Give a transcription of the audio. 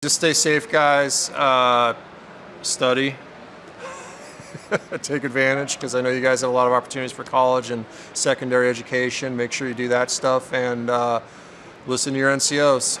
Just stay safe, guys. Uh, study. Take advantage because I know you guys have a lot of opportunities for college and secondary education. Make sure you do that stuff and uh, listen to your NCOs.